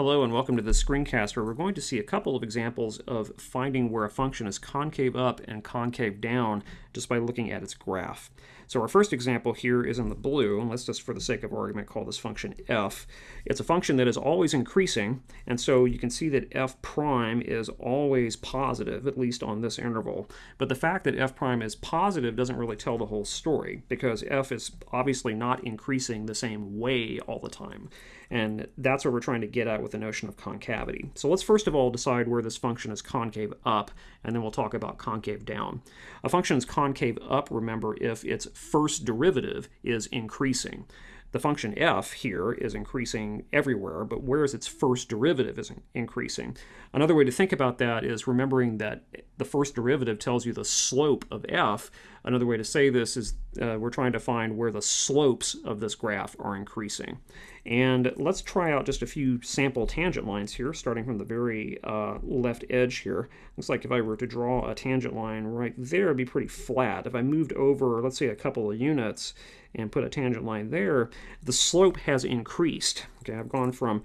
Hello and welcome to the screencast where we're going to see a couple of examples of finding where a function is concave up and concave down just by looking at its graph. So our first example here is in the blue, and let's just for the sake of argument call this function f. It's a function that is always increasing, and so you can see that f prime is always positive, at least on this interval. But the fact that f prime is positive doesn't really tell the whole story, because f is obviously not increasing the same way all the time. And that's what we're trying to get at with the notion of concavity. So let's first of all decide where this function is concave up, and then we'll talk about concave down. A function is concave up, remember, if its first derivative is increasing. The function f here is increasing everywhere, but where is its first derivative is increasing. Another way to think about that is remembering that the first derivative tells you the slope of f. Another way to say this is uh, we're trying to find where the slopes of this graph are increasing. And let's try out just a few sample tangent lines here, starting from the very uh, left edge here. Looks like if I were to draw a tangent line right there, it'd be pretty flat. If I moved over, let's say a couple of units, and put a tangent line there, the slope has increased. Okay, I've gone from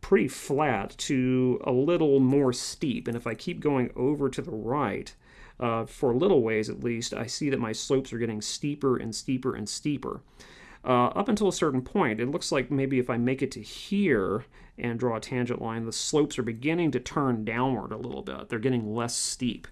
pretty flat to a little more steep. And if I keep going over to the right, uh, for little ways at least, I see that my slopes are getting steeper and steeper and steeper. Uh, up until a certain point, it looks like maybe if I make it to here and draw a tangent line, the slopes are beginning to turn downward a little bit. They're getting less steep.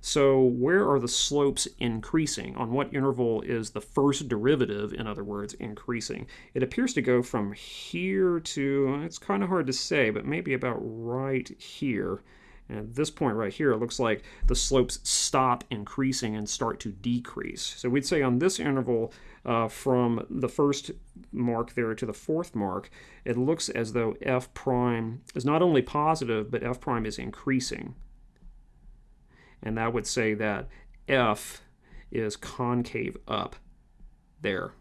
So where are the slopes increasing? On what interval is the first derivative, in other words, increasing? It appears to go from here to, it's kind of hard to say, but maybe about right here. And at this point right here, it looks like the slopes stop increasing and start to decrease. So we'd say on this interval, uh, from the first mark there to the fourth mark, it looks as though f prime is not only positive, but f prime is increasing. And that would say that f is concave up there.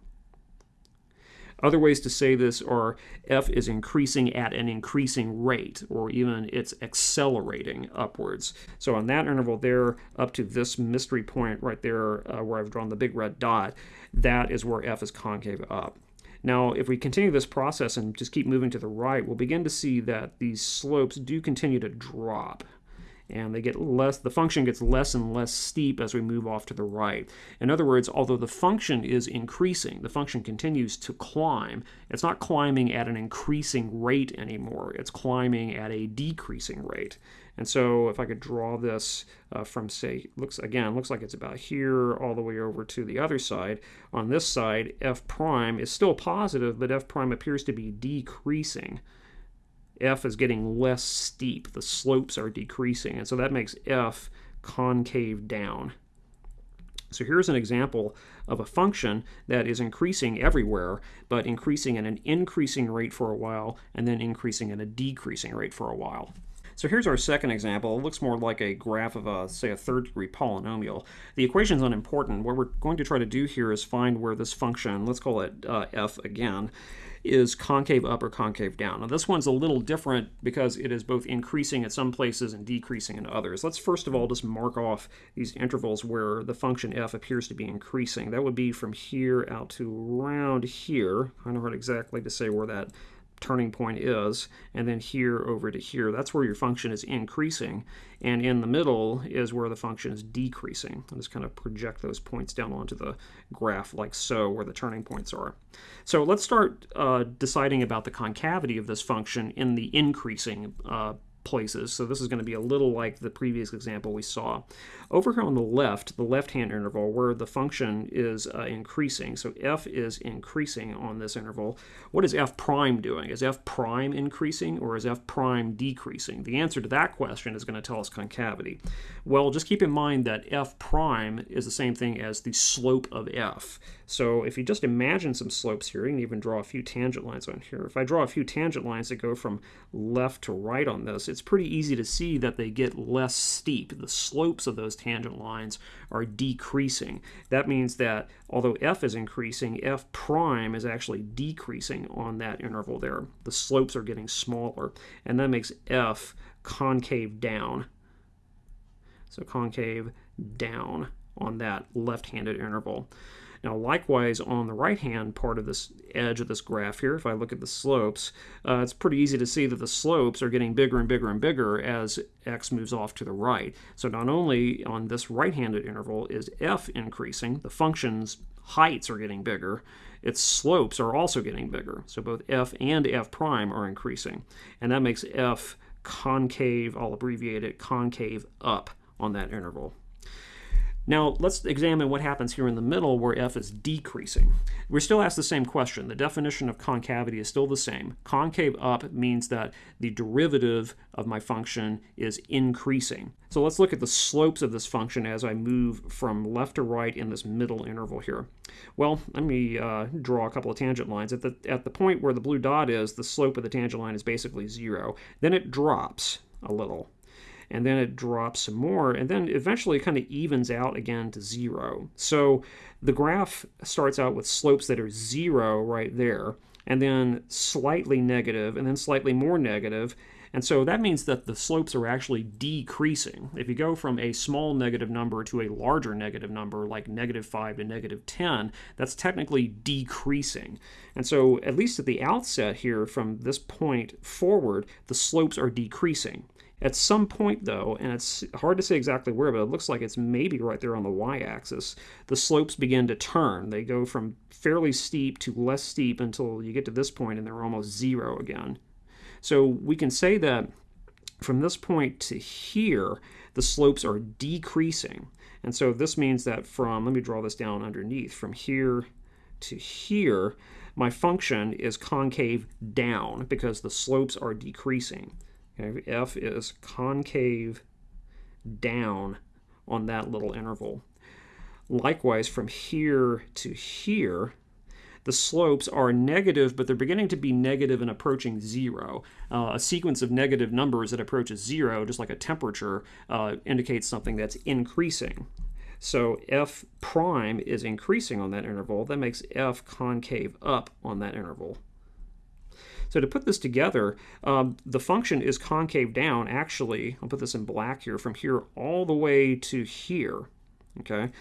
Other ways to say this are f is increasing at an increasing rate, or even it's accelerating upwards. So on that interval there, up to this mystery point right there uh, where I've drawn the big red dot, that is where f is concave up. Now, if we continue this process and just keep moving to the right, we'll begin to see that these slopes do continue to drop and they get less the function gets less and less steep as we move off to the right. In other words, although the function is increasing, the function continues to climb. It's not climbing at an increasing rate anymore. It's climbing at a decreasing rate. And so if I could draw this uh, from say looks again looks like it's about here all the way over to the other side. On this side, f prime is still positive, but f prime appears to be decreasing f is getting less steep. The slopes are decreasing, and so that makes f concave down. So here's an example of a function that is increasing everywhere, but increasing at an increasing rate for a while, and then increasing at a decreasing rate for a while. So here's our second example. It looks more like a graph of a, say, a third degree polynomial. The equation is unimportant. What we're going to try to do here is find where this function, let's call it uh, f again, is concave up or concave down. Now this one's a little different because it is both increasing at some places and decreasing in others. Let's first of all just mark off these intervals where the function f appears to be increasing. That would be from here out to around here. I don't know exactly to say where that turning point is, and then here over to here. That's where your function is increasing, and in the middle is where the function is decreasing. I'll just kind of project those points down onto the graph like so, where the turning points are. So let's start uh, deciding about the concavity of this function in the increasing uh, places. So this is going to be a little like the previous example we saw. Over here on the left, the left-hand interval, where the function is uh, increasing, so f is increasing on this interval, what is f prime doing? Is f prime increasing or is f prime decreasing? The answer to that question is going to tell us concavity. Well, just keep in mind that f prime is the same thing as the slope of f. So if you just imagine some slopes here, you can even draw a few tangent lines on here. If I draw a few tangent lines that go from left to right on this, it's pretty easy to see that they get less steep. The slopes of those tangent lines are decreasing. That means that although f is increasing, f prime is actually decreasing on that interval there. The slopes are getting smaller, and that makes f concave down. So concave down on that left-handed interval. Now, likewise, on the right-hand part of this edge of this graph here, if I look at the slopes, uh, it's pretty easy to see that the slopes are getting bigger and bigger and bigger as x moves off to the right. So not only on this right-handed interval is f increasing, the function's heights are getting bigger, its slopes are also getting bigger. So both f and f prime are increasing. And that makes f concave, I'll abbreviate it, concave up on that interval. Now, let's examine what happens here in the middle where f is decreasing. We're still asked the same question. The definition of concavity is still the same. Concave up means that the derivative of my function is increasing. So let's look at the slopes of this function as I move from left to right in this middle interval here. Well, let me uh, draw a couple of tangent lines. At the, at the point where the blue dot is, the slope of the tangent line is basically zero. Then it drops a little and then it drops some more, and then eventually kind of evens out again to zero. So the graph starts out with slopes that are zero right there, and then slightly negative, and then slightly more negative, and so that means that the slopes are actually decreasing. If you go from a small negative number to a larger negative number, like negative 5 to negative 10, that's technically decreasing. And so, at least at the outset here, from this point forward, the slopes are decreasing. At some point, though, and it's hard to say exactly where, but it looks like it's maybe right there on the y-axis, the slopes begin to turn. They go from fairly steep to less steep until you get to this point and they're almost zero again. So we can say that from this point to here, the slopes are decreasing. And so this means that from, let me draw this down underneath, from here to here, my function is concave down because the slopes are decreasing. Okay, F is concave down on that little interval. Likewise, from here to here, the slopes are negative, but they're beginning to be negative and approaching zero. Uh, a sequence of negative numbers that approaches zero, just like a temperature, uh, indicates something that's increasing. So f prime is increasing on that interval. That makes f concave up on that interval. So to put this together, um, the function is concave down, actually, I'll put this in black here, from here all the way to here, okay?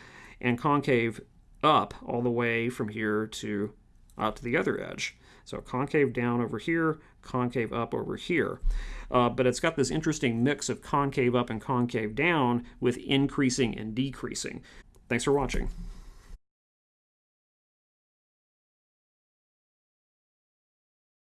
And concave up all the way from here to out to the other edge. So concave down over here, concave up over here. Uh, but it's got this interesting mix of concave up and concave down with increasing and decreasing. Thanks for watching.